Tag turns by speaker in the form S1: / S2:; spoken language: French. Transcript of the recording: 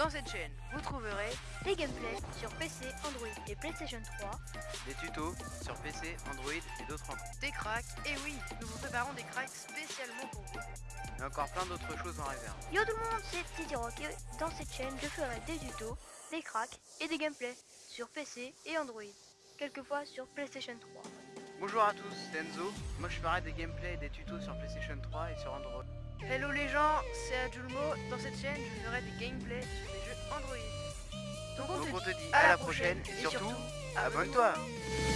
S1: Dans cette chaîne, vous trouverez
S2: des gameplays sur PC, Android et PlayStation 3,
S3: des tutos sur PC, Android et d'autres encore.
S1: des cracks, et oui, nous vous préparons des cracks spécialement pour vous.
S3: Et encore plein d'autres choses en réserve.
S2: Yo tout le monde, c'est Titi Rock et dans cette chaîne, je ferai des tutos, des cracks et des gameplays sur PC et Android, quelquefois sur PlayStation 3.
S3: Bonjour à tous, c'est Enzo. Moi je ferai des gameplays et des tutos sur PlayStation 3 et sur Android.
S1: Hello les gens, c'est Adjulmo. Dans cette chaîne, je ferai des gameplays sur les jeux Android.
S3: Donc on te dit à la prochaine et surtout, abonne-toi.
S1: abonne-toi.